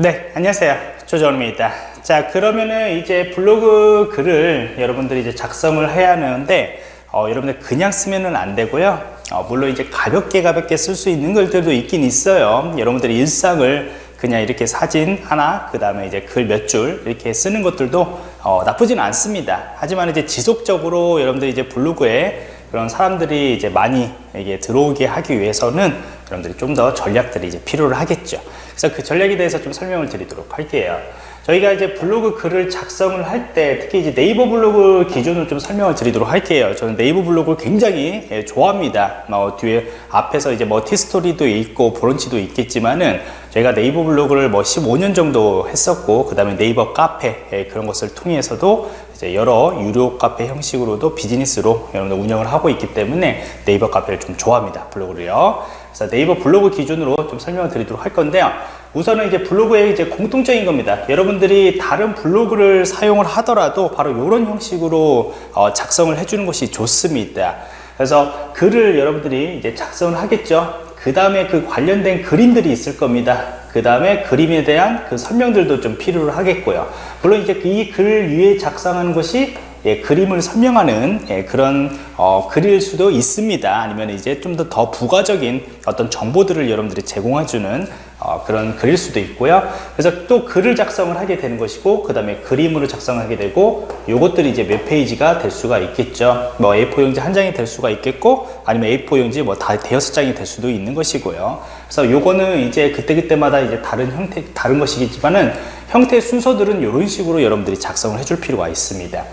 네, 안녕하세요. 조정입니다. 자, 그러면은 이제 블로그 글을 여러분들이 이제 작성을 해야 하는데, 어, 여러분들 그냥 쓰면은 안 되고요. 어, 물론 이제 가볍게 가볍게 쓸 수 있는 글들도 있긴 있어요. 여러분들이 일상을 그냥 이렇게 사진 하나, 그 다음에 이제 글 몇 줄 이렇게 쓰는 것들도 어, 나쁘지는 않습니다. 하지만 이제 지속적으로 여러분들이 이제 블로그에 그런 사람들이 이제 많이 이게 들어오게 하기 위해서는 여러분들이 좀 더 전략들이 이제 필요를 하겠죠. 그래서 그 전략에 대해서 좀 설명을 드리도록 할게요. 저희가 이제 블로그 글을 작성을 할 때 특히 이제 네이버 블로그 기준으로 좀 설명을 드리도록 할게요. 저는 네이버 블로그를 굉장히 예, 좋아합니다. 뭐 뒤에 앞에서 이제 뭐 티스토리도 있고 브런치도 있겠지만은 저희가 네이버 블로그를 뭐 15년 정도 했었고 그 다음에 네이버 카페 예, 그런 것을 통해서도 이제 여러 유료 카페 형식으로도 비즈니스로 여러분들 운영을 하고 있기 때문에 네이버 카페를 좀 좋아합니다. 블로그를요. 그래서 네이버 블로그 기준으로 좀 설명을 드리도록 할 건데요. 우선은 이제 블로그의 이제 공통적인 겁니다. 여러분들이 다른 블로그를 사용을 하더라도 바로 이런 형식으로 어, 작성을 해주는 것이 좋습니다. 그래서 글을 여러분들이 이제 작성을 하겠죠. 그 다음에 그 관련된 그림들이 있을 겁니다. 그 다음에 그림에 대한 그 설명들도 좀 필요로 하겠고요. 물론 이제 이 글 위에 작성하는 것이 예, 그림을 설명하는 예, 그런 어, 글일 수도 있습니다. 아니면 이제 좀 더 더 부가적인 어떤 정보들을 여러분들이 제공해주는 어, 그런 글일 수도 있고요. 그래서 또 글을 작성을 하게 되는 것이고, 그 다음에 그림으로 작성하게 되고, 요것들이 이제 몇 페이지가 될 수가 있겠죠. 뭐 A4 용지 한 장이 될 수가 있겠고, 아니면 A4 용지 뭐 다 대여섯 장이 될 수도 있는 것이고요. 그래서 요거는 이제 그때그때마다 이제 다른 형태, 다른 것이겠지만은 형태 순서들은 이런 식으로 여러분들이 작성을 해줄 필요가 있습니다.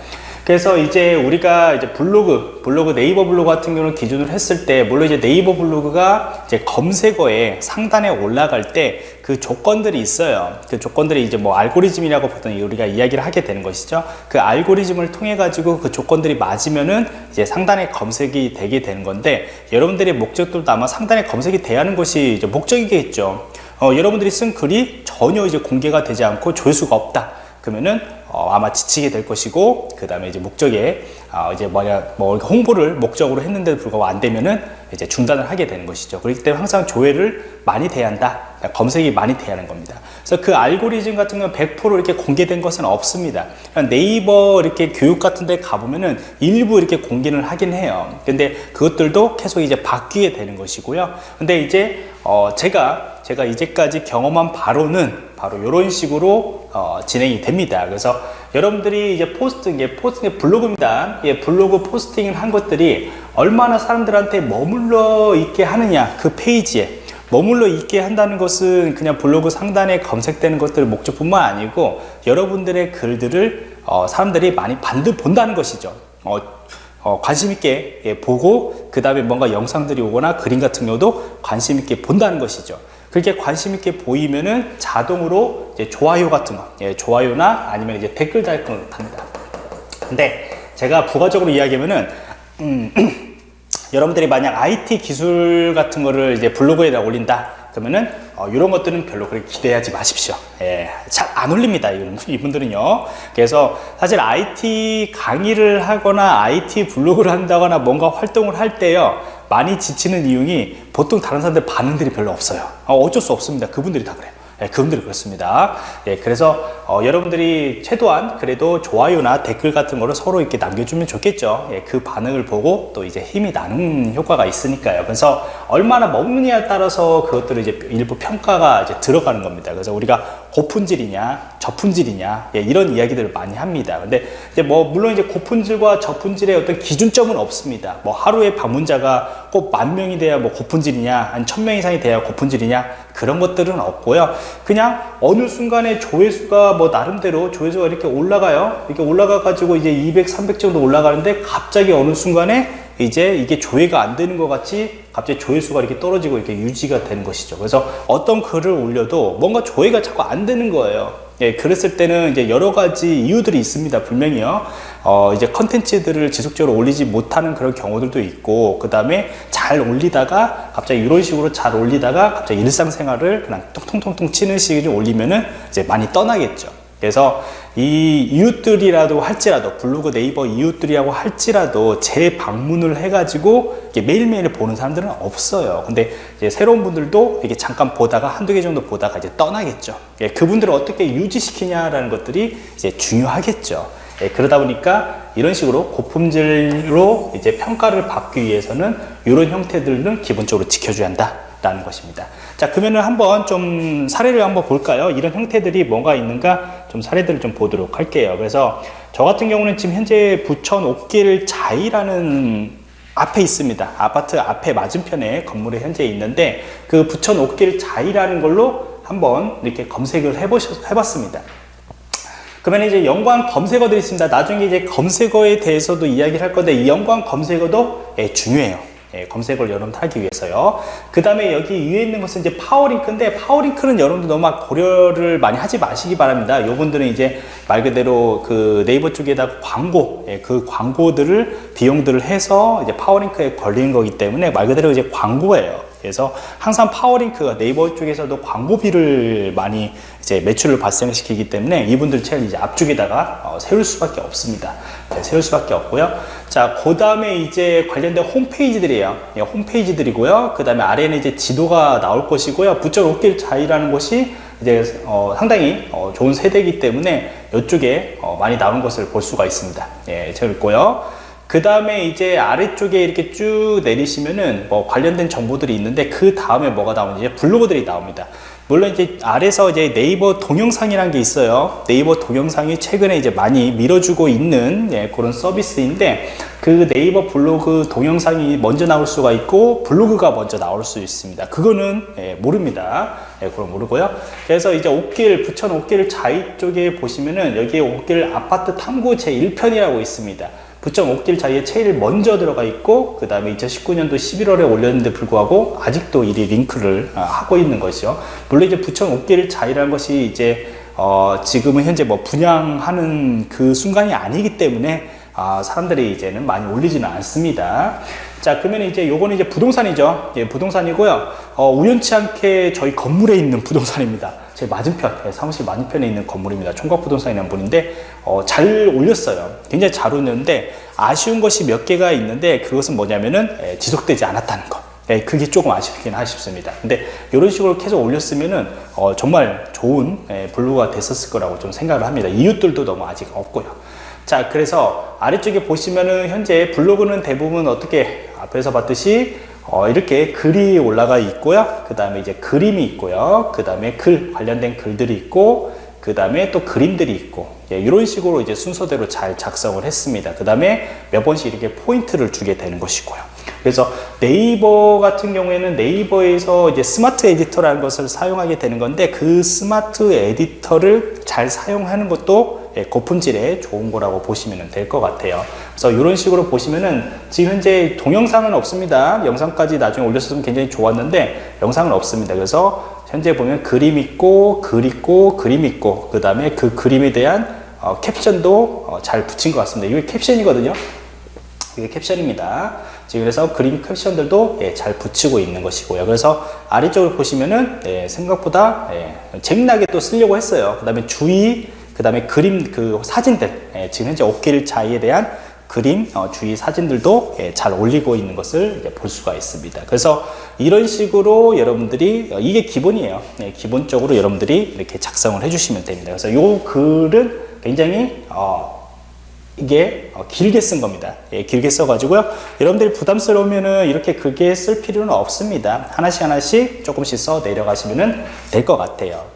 그래서 이제 우리가 이제 블로그, 블로그 네이버 블로그 같은 경우는 기준으로 했을 때, 물론 이제 네이버 블로그가 이제 검색어에 상단에 올라갈 때 그 조건들이 있어요. 그 조건들이 이제 뭐 알고리즘이라고 보통 우리가 이야기를 하게 되는 것이죠. 그 알고리즘을 통해 가지고 그 조건들이 맞으면은 이제 상단에 검색이 되게 되는 건데, 여러분들의 목적들도 아마 상단에 검색이 돼야 하는 것이 이제 목적이겠죠. 어, 여러분들이 쓴 글이 전혀 이제 공개가 되지 않고 조회수가 없다. 그러면은 어, 아마 지치게 될 것이고 그 다음에 이제 목적에 어, 이제 뭐냐 뭐 홍보를 목적으로 했는데도 불구하고 안 되면은 이제 중단을 하게 되는 것이죠. 그렇기 때문에 항상 조회를 많이 돼야 한다. 검색이 많이 돼야 하는 겁니다. 그래서 그 알고리즘 같은 경우는 100% 이렇게 공개된 것은 없습니다. 네이버 이렇게 교육 같은 데 가보면은 일부 이렇게 공개를 하긴 해요. 근데 그것들도 계속 이제 바뀌게 되는 것이고요. 근데 이제 어 제가 제가 이제까지 경험한 바로는 바로 이런 식으로 어 진행이 됩니다. 그래서 여러분들이 이제 포스트, 이게 포스팅 블로그입니다. 예, 블로그 posting을 한 것들이 얼마나 사람들한테 머물러 있게 하느냐, 그 페이지에. 머물러 있게 한다는 것은 그냥 블로그 상단에 검색되는 것들 목적뿐만 아니고 여러분들의 글들을 어, 사람들이 많이 반드 본다는 것이죠. 어, 어, 관심 있게 예, 보고 그 다음에 뭔가 영상들이 오거나 그림 같은 경우도 관심 있게 본다는 것이죠. 그렇게 관심 있게 보이면은 자동으로 이제 좋아요 같은 거, 예, 좋아요나 아니면 이제 댓글 달는 걸 합니다. 근데 제가 부가적으로 이야기하면은 음, 여러분들이 만약 IT 기술 같은 거를 이제 블로그에다 올린다 그러면은 어, 이런 것들은 별로 그렇게 기대하지 마십시오. 예, 잘 안 올립니다. 이분들은요. 그래서 사실 IT 강의를 하거나 IT 블로그를 한다거나 뭔가 활동을 할 때요. 많이 지치는 이유이 보통 다른 사람들 반응들이 별로 없어요. 어, 어쩔 수 없습니다. 그분들이 다 그래요. 예, 그분들이 그렇습니다. 예, 그래서 어, 여러분들이 최소한 그래도 좋아요나 댓글 같은 거를 서로 이렇게 남겨주면 좋겠죠. 예, 그 반응을 보고 또 이제 힘이 나는 효과가 있으니까요. 그래서 얼마나 먹느냐에 따라서 그것들을 이제 일부 평가가 이제 들어가는 겁니다. 그래서 우리가 고품질이냐, 저품질이냐, 예, 이런 이야기들을 많이 합니다. 근데 이제 뭐 물론 이제 고품질과 저품질의 어떤 기준점은 없습니다. 뭐 하루에 방문자가 꼭 만 명이 돼야 뭐 고품질이냐, 한 천 명 이상이 돼야 고품질이냐 그런 것들은 없고요. 그냥 어느 순간에 조회수가 뭐 나름대로 조회수가 이렇게 올라가요. 이렇게 올라가 가지고 이제 200, 300 정도 올라가는데 갑자기 어느 순간에 이제 이게 조회가 안 되는 것 같이 갑자기 조회수가 이렇게 떨어지고 이렇게 유지가 되는 것이죠. 그래서 어떤 글을 올려도 뭔가 조회가 자꾸 안 되는 거예요. 예, 그랬을 때는 이제 여러 가지 이유들이 있습니다. 분명히요. 어, 이제 컨텐츠들을 지속적으로 올리지 못하는 그런 경우들도 있고, 그 다음에 잘 올리다가 갑자기 이런 식으로 잘 올리다가 갑자기 일상생활을 그냥 통통통통 치는 식으로 올리면은 이제 많이 떠나겠죠. 그래서 이 이웃들이라도 할지라도 블로그 네이버 이웃들이라고 할지라도 재방문을 해가지고 매일매일 보는 사람들은 없어요. 근데 새로운 분들도 이게 잠깐 보다가 한두 개 정도 보다가 이제 떠나겠죠. 예, 그분들을 어떻게 유지시키냐라는 것들이 이제 중요하겠죠. 예, 그러다 보니까 이런 식으로 고품질로 이제 평가를 받기 위해서는 이런 형태들은 기본적으로 지켜줘야 한다 라는 것입니다. 자, 그러면은 한번 좀 사례를 한번 볼까요? 이런 형태들이 뭐가 있는가 좀 사례들을 좀 보도록 할게요. 그래서 저 같은 경우는 지금 현재 부천 옥길 자이라는 앞에 있습니다. 아파트 앞에 맞은편에 건물에 현재 있는데 그 부천 옥길 자이라는 걸로 한번 이렇게 검색을 해보셨, 해봤습니다. 그러면 이제 연관 검색어들이 있습니다. 나중에 이제 검색어에 대해서도 이야기를 할 건데 이 연관 검색어도 예, 중요해요. 예, 검색을 여러분들 하기 위해서요. 그 다음에 여기 위에 있는 것은 이제 파워링크인데 파워링크는 여러분들 너무 고려를 많이 하지 마시기 바랍니다. 요분들은 이제 말 그대로 그 네이버 쪽에다 광고, 예, 그 광고들을 비용들을 해서 이제 파워링크에 걸리는 거기 때문에 말 그대로 이제 광고예요. 그래서 항상 파워링크가 네이버 쪽에서도 광고비를 많이 이제 매출을 발생시키기 때문에 이분들 제일 이제 앞쪽에다가 어, 세울 수밖에 없습니다. 네, 세울 수밖에 없고요. 자, 그 다음에 이제 관련된 홈페이지들이에요. 네, 홈페이지들이고요. 그 다음에 아래는 이제 지도가 나올 것이고요. 부천 옥길 자이라는 곳이 이제 어, 상당히 어, 좋은 세대이기 때문에 이쪽에 어, 많이 나온 것을 볼 수가 있습니다. 예, 재밌고요. 그 다음에 이제 아래쪽에 이렇게 쭉 내리시면은 뭐 관련된 정보들이 있는데 그 다음에 뭐가 나오는지 블로그들이 나옵니다. 물론 이제 아래서 이제 네이버 동영상이라는 게 있어요. 네이버 동영상이 최근에 이제 많이 밀어주고 있는 예, 그런 서비스인데 그 네이버 블로그 동영상이 먼저 나올 수가 있고 블로그가 먼저 나올 수 있습니다. 그거는 예, 모릅니다. 예, 그럼 모르고요. 그래서 이제 옥길 부천 옥길 자이 쪽에 보시면은 여기에 옥길 아파트 탐구 제 1편이라고 있습니다. 부천 옥길 자리에 제일 먼저 들어가 있고 그 다음에 2019년도 11월에 올렸는데 불구하고 아직도 이 링크를 아, 하고 있는 것이죠 물론 이제 부천 옥길 자리라는 것이 이제 어 지금은 현재 뭐 분양하는 그 순간이 아니기 때문에 아 사람들이 이제는 많이 올리지는 않습니다. 자 그러면 이제 요거는 이제 부동산이죠. 예, 부동산이고요. 어, 우연치 않게 저희 건물에 있는 부동산입니다 제 맞은편, 예, 사무실 맞은편에 있는 건물입니다. 총각부동산이라는 분인데 어, 잘 올렸어요. 굉장히 잘 올렸는데 아쉬운 것이 몇 개가 있는데 그것은 뭐냐면은 예, 지속되지 않았다는 것. 예, 그게 조금 아쉽긴 하십습니다. 근데 이런 식으로 계속 올렸으면은 어, 정말 좋은 예, 블루가 됐었을 거라고 좀 생각을 합니다. 이웃들도 너무 아직 없고요. 자, 그래서 아래쪽에 보시면은 현재 블로그는 대부분 어떻게 앞에서 봤듯이 어, 이렇게 글이 올라가 있고요. 그 다음에 이제 그림이 있고요. 그 다음에 글, 관련된 글들이 있고, 그 다음에 또 그림들이 있고, 예, 이런 식으로 이제 순서대로 잘 작성을 했습니다. 그 다음에 몇 번씩 이렇게 포인트를 주게 되는 것이고요. 그래서 네이버 같은 경우에는 네이버에서 이제 스마트 에디터라는 것을 사용하게 되는 건데 그 스마트 에디터를 잘 사용하는 것도 예, 고품질의 좋은 거라고 보시면 될 것 같아요. 그래서 이런 식으로 보시면은 지금 현재 동영상은 없습니다. 영상까지 나중에 올렸으면 굉장히 좋았는데 영상은 없습니다. 그래서 현재 보면 그림 있고 글 있고 그림 있고 그 다음에 그 그림에 대한 어, 캡션도 어, 잘 붙인 것 같습니다. 이게 캡션이거든요. 이게 캡션입니다. 지금 그래서 그림 캡션들도 예, 잘 붙이고 있는 것이고요. 그래서 아래쪽을 보시면은 예, 생각보다 예, 재미나게 또 쓰려고 했어요. 그 다음에 주의, 그 다음에 그림, 그 사진들, 예, 지금 현재 옥길 자에 대한 그림, 어, 주의 사진들도 예, 잘 올리고 있는 것을 볼 수가 있습니다. 그래서 이런 식으로 여러분들이 어, 이게 기본이에요. 예, 기본적으로 여러분들이 이렇게 작성을 해주시면 됩니다. 그래서 이 글은 굉장히 어, 이게 어, 길게 쓴 겁니다. 예, 길게 써 가지고요. 여러분들이 부담스러우면은 이렇게 크게 쓸 필요는 없습니다. 하나씩 하나씩 조금씩 써 내려가시면 될 것 같아요.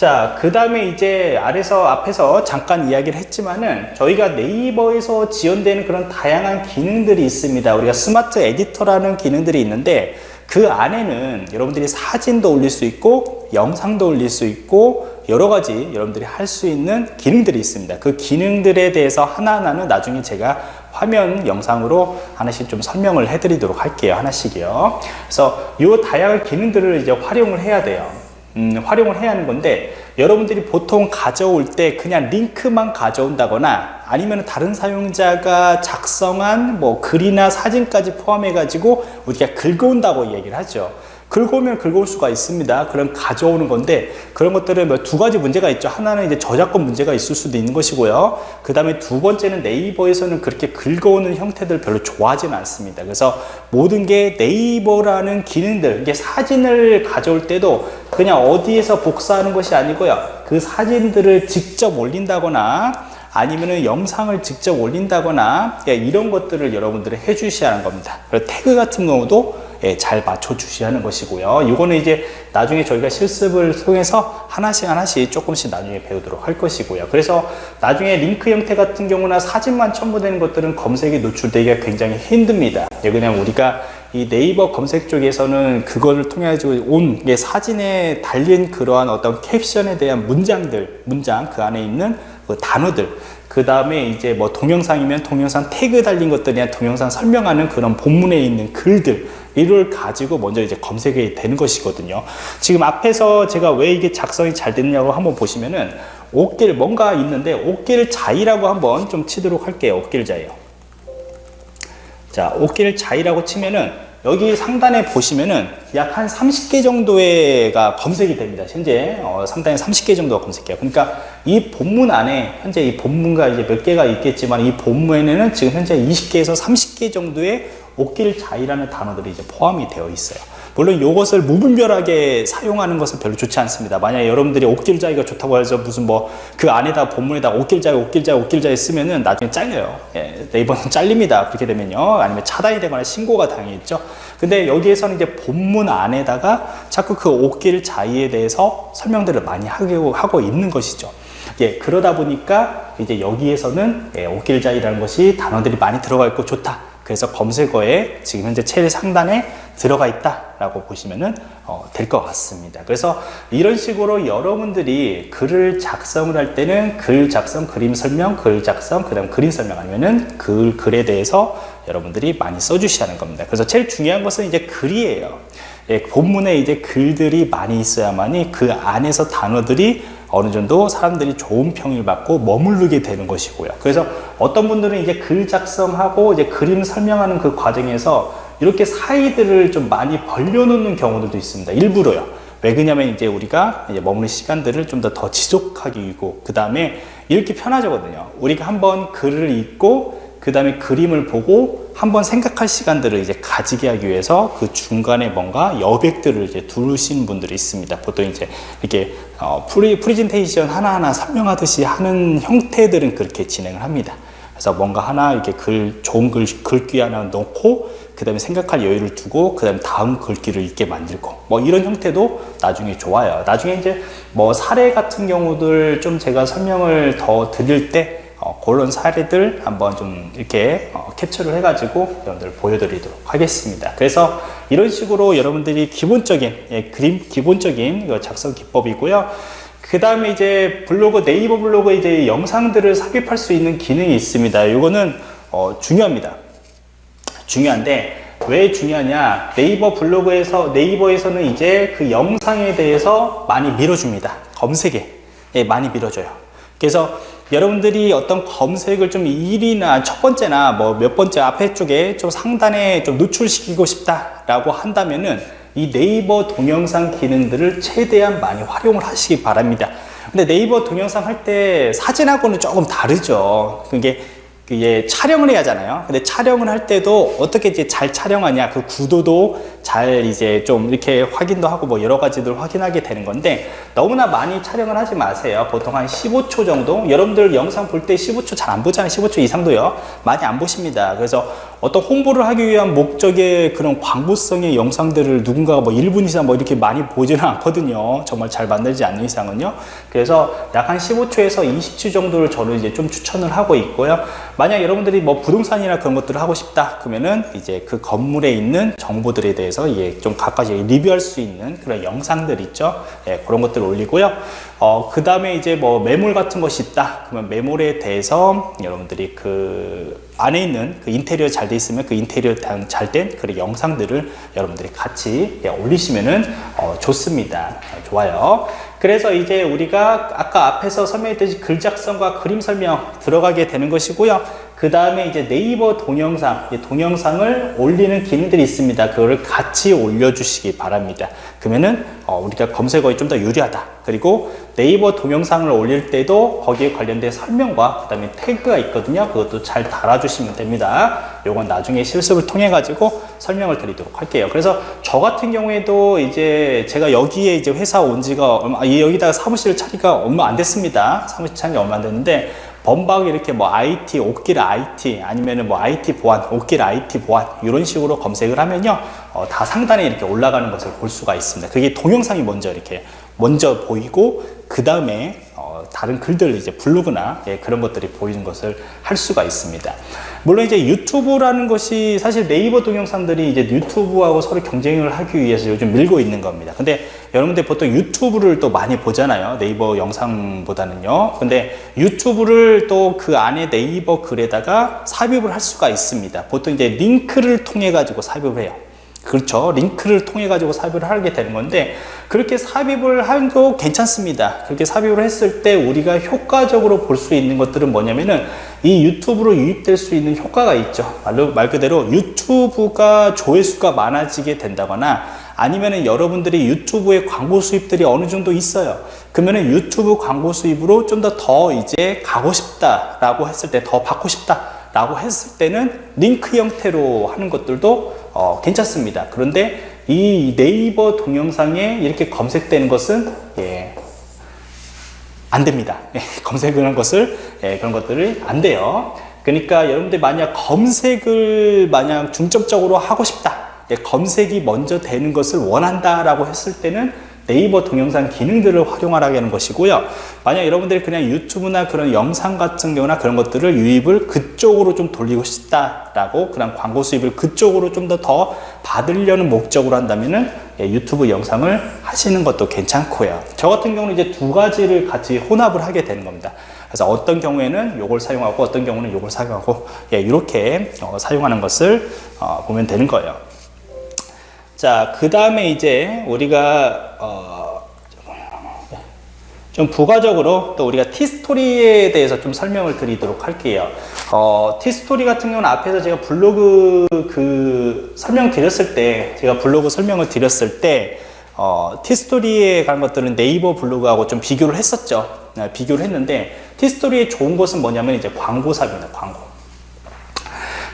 자, 그 다음에 이제 아래서 앞에서 잠깐 이야기를 했지만은 저희가 네이버에서 지원되는 그런 다양한 기능들이 있습니다. 우리가 스마트 에디터라는 기능들이 있는데 그 안에는 여러분들이 사진도 올릴 수 있고 영상도 올릴 수 있고 여러 가지 여러분들이 할 수 있는 기능들이 있습니다. 그 기능들에 대해서 하나하나는 나중에 제가 화면 영상으로 하나씩 좀 설명을 해드리도록 할게요. 하나씩이요. 그래서 이 다양한 기능들을 이제 활용을 해야 돼요. 음, 활용을 해야 하는 건데 여러분들이 보통 가져올 때 그냥 링크만 가져온다거나 아니면 다른 사용자가 작성한 뭐 글이나 사진까지 포함해 가지고 우리가 긁어온다고 얘기를 하죠 긁어오면 긁어올 수가 있습니다. 그럼 가져오는 건데 그런 것들은 뭐 두 가지 문제가 있죠. 하나는 이제 저작권 문제가 있을 수도 있는 것이고요. 그 다음에 두 번째는 네이버에서는 그렇게 긁어오는 형태들 별로 좋아하지는 않습니다. 그래서 모든 게 네이버라는 기능들, 이게 사진을 가져올 때도 그냥 어디에서 복사하는 것이 아니고요. 그 사진들을 직접 올린다거나 아니면은 영상을 직접 올린다거나 예, 이런 것들을 여러분들이 해 주셔야 하는 겁니다. 그리고 태그 같은 경우도 예, 잘 맞춰 주셔야 하는 것이고요. 이거는 이제 나중에 저희가 실습을 통해서 하나씩 하나씩 조금씩 나중에 배우도록 할 것이고요. 그래서 나중에 링크 형태 같은 경우나 사진만 첨부되는 것들은 검색에 노출되기가 굉장히 힘듭니다. 예, 그냥 우리가 이 네이버 검색 쪽에서는 그거를 통해 온 사진에 달린 그러한 어떤 캡션에 대한 문장들, 문장 그 안에 있는 그 단어들 그 다음에 이제 뭐 동영상이면 동영상 태그 달린 것들이나 동영상 설명하는 그런 본문에 있는 글들 이를 가지고 먼저 이제 검색이 되는 것이거든요. 지금 앞에서 제가 왜 이게 작성이 잘 됐냐고 한번 보시면은 옷길 뭔가 있는데 옷길 자이라고 한번 좀 치도록 할게요 옷길 자이요. 자 옷길 자이라고 치면은 여기 상단에 보시면은 약 한 30개 정도가 검색이 됩니다. 현재 어, 상단에 30개 정도가 검색해요. 그러니까 이 본문 안에 현재 이 본문과 이제 몇 개가 있겠지만 이 본문에는 지금 현재 20개에서 30개 정도의 옷길 자이라는 단어들이 이제 포함이 되어 있어요. 물론 이것을 무분별하게 사용하는 것은 별로 좋지 않습니다. 만약에 여러분들이 옥길자이가 좋다고 해서 무슨 뭐 그 안에다 본문에다 옥길자이, 옥길자이, 옥길자이 쓰면은 나중에 잘려요. 예, 네이버는 잘립니다. 그렇게 되면요. 아니면 차단이 되거나 신고가 당했죠. 근데 여기에서는 이제 본문 안에다가 자꾸 그 옥길자이에 대해서 설명들을 많이 하고, 하고 있는 것이죠. 예, 그러다 보니까 이제 여기에서는 예, 옥길자이라는 것이 단어들이 많이 들어가 있고 좋다. 그래서 검색어에 지금 현재 제일 상단에 들어가 있다라고 보시면 어, 될것 같습니다. 그래서 이런 식으로 여러분들이 글을 작성을 할 때는 글 작성, 그림 설명, 글 작성, 그 다음 그림 설명 아니면은 글, 글에 대해서 여러분들이 많이 써주셔야 하는 겁니다. 그래서 제일 중요한 것은 이제 글이에요. 예, 본문에 이제 글들이 많이 있어야만이 그 안에서 단어들이 어느 정도 사람들이 좋은 평을 받고 머무르게 되는 것이고요. 그래서 어떤 분들은 이제 글 작성하고 이제 그림 설명하는 그 과정에서 이렇게 사이들을 좀 많이 벌려놓는 경우들도 있습니다. 일부러요. 왜 그러냐면 이제 우리가 이제 머무는 시간들을 좀 더 더 지속하기 위고 그 다음에 이렇게 편하거든요. 우리가 한번 글을 읽고 그 다음에 그림을 보고 한번 생각할 시간들을 이제 가지게 하기 위해서 그 중간에 뭔가 여백들을 이제 두르신 분들이 있습니다. 보통 이제 이렇게 어, 프리, 프리젠테이션 하나하나 설명하듯이 하는 형태들은 그렇게 진행을 합니다. 그래서 뭔가 하나 이렇게 글, 좋은 글, 글귀 하나 넣고 그 다음에 생각할 여유를 두고 그 다음에 다음 글귀를 읽게 만들고 뭐 이런 형태도 나중에 좋아요. 나중에 이제 뭐 사례 같은 경우들 좀 제가 설명을 더 드릴 때 어, 그런 사례들 한번 좀 이렇게 어, 캡처를 해가지고 여러분들 보여드리도록 하겠습니다. 그래서 이런 식으로 여러분들이 기본적인 예, 그림 기본적인 작성 기법이고요. 그 다음에 이제 블로그 네이버 블로그 이제 영상들을 삽입할 수 있는 기능이 있습니다. 이거는 어, 중요합니다. 중요한데 왜 중요하냐? 네이버 블로그에서 네이버에서는 이제 그 영상에 대해서 많이 밀어줍니다. 검색에 예, 많이 밀어줘요. 그래서 여러분들이 어떤 검색을 좀 1위나 첫 번째나 뭐 몇 번째 앞에 쪽에 좀 상단에 좀 노출시키고 싶다라고 한다면은 이 네이버 동영상 기능들을 최대한 많이 활용을 하시기 바랍니다. 근데 네이버 동영상 할 때 사진하고는 조금 다르죠. 그게 예, 촬영을 해야 하잖아요. 근데 촬영을 할 때도 어떻게 이제 잘 촬영하냐, 그 구도도 잘 이제 좀 이렇게 확인도 하고 뭐 여러 가지들 확인하게 되는 건데 너무나 많이 촬영을 하지 마세요. 보통 한 15초 정도. 여러분들 영상 볼 때 15초 잘 안 보잖아요. 15초 이상도요. 많이 안 보십니다. 그래서 어떤 홍보를 하기 위한 목적의 그런 광고성의 영상들을 누군가가 뭐 1분 이상 뭐 이렇게 많이 보지는 않거든요. 정말 잘 만들지 않는 이상은요. 그래서 약 한 15초에서 20초 정도를 저는 이제 좀 추천을 하고 있고요. 만약 여러분들이 뭐 부동산이나 그런 것들을 하고 싶다 그러면은 이제 그 건물에 있는 정보들에 대해서 예, 좀 가까이 리뷰할 수 있는 그런 영상들 있죠? 예, 그런 것들을 올리고요. 어, 그 다음에 이제 뭐 매물 같은 것이 있다 그러면 매물에 대해서 여러분들이 그 안에 있는 그 인테리어 잘 돼 있으면 그 인테리어 잘 된 그런 영상들을 여러분들이 같이 예, 올리시면은 어, 좋습니다. 좋아요 그래서 이제 우리가 아까 앞에서 설명했듯이 글 작성과 그림 설명 들어가게 되는 것이고요. 그 다음에 이제 네이버 동영상, 이 동영상을 올리는 기능들이 있습니다. 그거를 같이 올려주시기 바랍니다. 그러면은 어, 우리가 검색어에 좀 더 유리하다. 그리고 네이버 동영상을 올릴 때도 거기에 관련된 설명과 그 다음에 태그가 있거든요. 그것도 잘 달아주시면 됩니다. 요건 나중에 실습을 통해 가지고 설명을 드리도록 할게요. 그래서 저 같은 경우에도 이제 제가 여기에 이제 회사 온 지가 얼마, 아, 여기다가 사무실을 차리가 얼마 안 됐습니다. 사무실 차린 지 얼마 안 됐는데 범박 이렇게 뭐 IT, 옷길 IT 아니면은 뭐 IT 보안, 옷길 IT 보안 이런 식으로 검색을 하면요 어, 다 상단에 이렇게 올라가는 것을 볼 수가 있습니다. 그게 동영상이 먼저 이렇게 먼저 보이고 그 다음에 어, 다른 글들 이제 블로그나 예, 그런 것들이 보이는 것을 할 수가 있습니다. 물론 이제 유튜브라는 것이 사실 네이버 동영상들이 이제 유튜브하고 서로 경쟁을 하기 위해서 요즘 밀고 있는 겁니다. 근데 여러분들 보통 유튜브를 또 많이 보잖아요. 네이버 영상보다는요. 근데 유튜브를 또 그 안에 네이버 글에다가 삽입을 할 수가 있습니다. 보통 이제 링크를 통해 가지고 삽입을 해요. 그렇죠. 링크를 통해 가지고 삽입을 하게 되는 건데 그렇게 삽입을 해도 괜찮습니다. 그렇게 삽입을 했을 때 우리가 효과적으로 볼 수 있는 것들은 뭐냐면은 이 유튜브로 유입될 수 있는 효과가 있죠. 말로, 말 그대로 유튜브가 조회수가 많아지게 된다거나 아니면은 여러분들이 유튜브에 광고 수입들이 어느 정도 있어요. 그러면은 유튜브 광고 수입으로 좀 더더 이제 가고 싶다라고 했을 때 더 받고 싶다라고 했을 때는 링크 형태로 하는 것들도 어, 괜찮습니다. 그런데 이 네이버 동영상에 이렇게 검색되는 것은 예, 안 됩니다. 예, 검색을 한 것을 예, 그런 것들을 안 돼요. 그러니까 여러분들 만약 검색을 만약 중점적으로 하고 싶다. 예, 검색이 먼저 되는 것을 원한다라고 했을 때는 네이버 동영상 기능들을 활용하라는 것이고요. 만약 여러분들이 그냥 유튜브나 그런 영상 같은 경우나 그런 것들을 유입을 그쪽으로 좀 돌리고 싶다라고 그냥 광고 수입을 그쪽으로 좀더더 받으려는 목적으로 한다면은 예, 유튜브 영상을 하시는 것도 괜찮고요. 저 같은 경우는 이제 두 가지를 같이 혼합을 하게 되는 겁니다. 그래서 어떤 경우에는 이걸 사용하고 어떤 경우는 이걸 사용하고 예, 이렇게 어, 사용하는 것을 어, 보면 되는 거예요. 자, 그 다음에 이제 우리가 어, 좀 부가적으로 또 우리가 티스토리에 대해서 좀 설명을 드리도록 할게요. 어, 티스토리 같은 경우는 앞에서 제가 블로그 그 설명 드렸을 때, 제가 블로그 설명을 드렸을 때, 어, 티스토리에 관한 것들은 네이버 블로그하고 좀 비교를 했었죠. 네, 비교를 했는데, 티스토리의 좋은 것은 뭐냐면 이제 광고 삽입니다. 광고.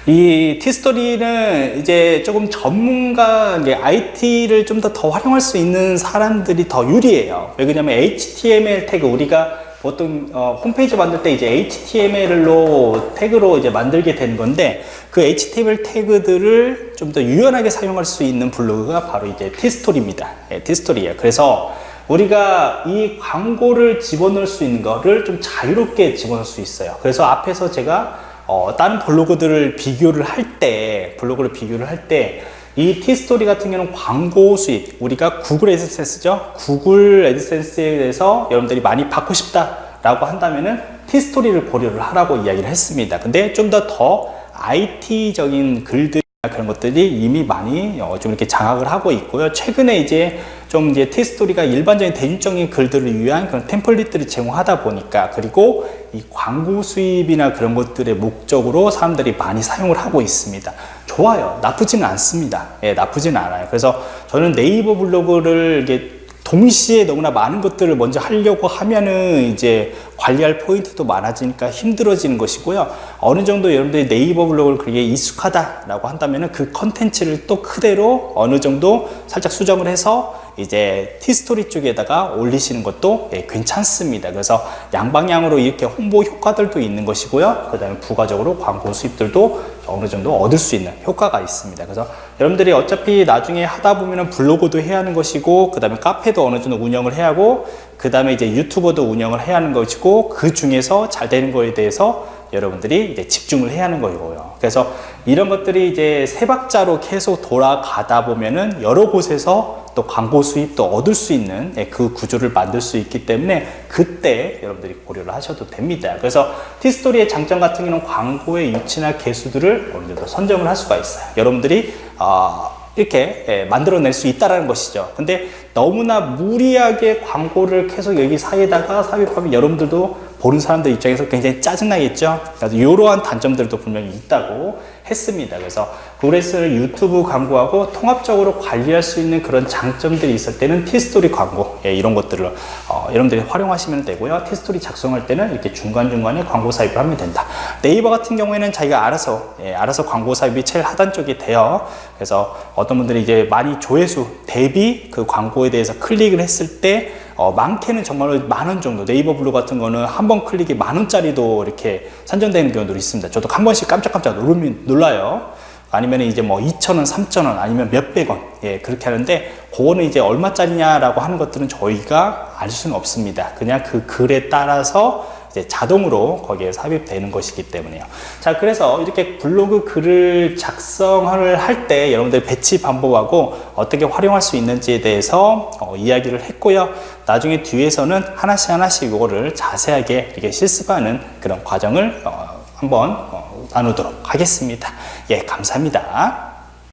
이 티스토리는 이제 조금 전문가, IT를 좀 더 더 활용할 수 있는 사람들이 더 유리해요. 왜 그러냐면 HTML 태그, 우리가 보통 어, 홈페이지 만들 때 이제 HTML로 태그로 이제 만들게 되는 건데 그 HTML 태그들을 좀 더 유연하게 사용할 수 있는 블로그가 바로 이제 티스토리입니다. 예, 티스토리예요. 그래서 우리가 이 광고를 집어넣을 수 있는 거를 좀 자유롭게 집어넣을 수 있어요. 그래서 앞에서 제가 어, 다른 블로그들을 비교를 할 때, 블로그를 비교를 할 때, 이 티스토리 같은 경우는 광고 수익, 우리가 구글 애드센스죠? 구글 애드센스에 대해서 여러분들이 많이 받고 싶다 라고 한다면은 티스토리를 고려를 하라고 이야기를 했습니다. 근데 좀 더더 IT적인 글들 그런 것들이 이미 많이 어, 좀 이렇게 장악을 하고 있고요. 최근에 이제 좀 이제 티스토리가 일반적인 대중적인 글들을 위한 그런 템플릿들을 제공하다 보니까 그리고 이 광고 수입이나 그런 것들의 목적으로 사람들이 많이 사용을 하고 있습니다. 좋아요. 나쁘지는 않습니다. 예, 나쁘지는 않아요. 그래서 저는 네이버 블로그를 이게 동시에 너무나 많은 것들을 먼저 하려고 하면은 이제 관리할 포인트도 많아지니까 힘들어지는 것이고요. 어느 정도 여러분들이 네이버 블로그를 그게 익숙하다라고 한다면은 그 컨텐츠를 또 그대로 어느 정도 살짝 수정을 해서 이제 티스토리 쪽에다가 올리시는 것도 예, 괜찮습니다. 그래서 양방향으로 이렇게 홍보 효과들도 있는 것이고요. 그 다음에 부가적으로 광고 수입들도 어느 정도 얻을 수 있는 효과가 있습니다. 그래서 여러분들이 어차피 나중에 하다 보면은 블로그도 해야 하는 것이고, 그 다음에 카페도 어느 정도 운영을 해야 하고, 그 다음에 이제 유튜버도 운영을 해야 하는 것이고, 그 중에서 잘 되는 거에 대해서 여러분들이 이제 집중을 해야 하는 거고요. 그래서 이런 것들이 이제 세 박자로 계속 돌아가다 보면은 여러 곳에서 또 광고 수입도 얻을 수 있는 예, 그 구조를 만들 수 있기 때문에 그때 여러분들이 고려를 하셔도 됩니다. 그래서 티스토리의 장점 같은 경우는 광고의 위치나 개수들을 어느 정도 선점을 할 수가 있어요. 여러분들이 어, 이렇게 예, 만들어낼 수 있다는 것이죠. 근데 너무나 무리하게 광고를 계속 여기 사이에다가 삽입하면 여러분들도 보는 사람들 입장에서 굉장히 짜증나겠죠. 그래서 이러한 단점들도 분명히 있다고 했습니다. 그래서 그래서 유튜브 광고하고 통합적으로 관리할 수 있는 그런 장점들이 있을 때는 티스토리 광고 예, 이런 것들을 어, 여러분들이 활용하시면 되고요. 티스토리 작성할 때는 이렇게 중간중간에 광고 삽입을 하면 된다. 네이버 같은 경우에는 자기가 알아서 예, 알아서 광고 삽입이 제일 하단 쪽이 돼요. 그래서 어떤 분들이 이제 많이 조회수 대비 그 광고에 대해서 클릭을 했을 때 어, 많게는 정말로 만원 정도. 네이버 블로그 같은 거는 한 번 클릭이 만 원짜리도 이렇게 산정되는 경우도 있습니다. 저도 한 번씩 깜짝깜짝 놀면, 놀라요. 아니면 이제 뭐 2,000원, 3,000원 아니면 몇백 원. 예, 그렇게 하는데 그거는 이제 얼마짜리냐라고 하는 것들은 저희가 알 수는 없습니다. 그냥 그 글에 따라서 이제 자동으로 거기에 삽입되는 것이기 때문에요. 자, 그래서 이렇게 블로그 글을 작성을 할 때 여러분들 배치 방법하고 어떻게 활용할 수 있는지에 대해서 어, 이야기를 했고요. 나중에 뒤에서는 하나씩 하나씩 이거를 자세하게 이렇게 실습하는 그런 과정을 어, 한번 어, 나누도록 하겠습니다. 예, 감사합니다.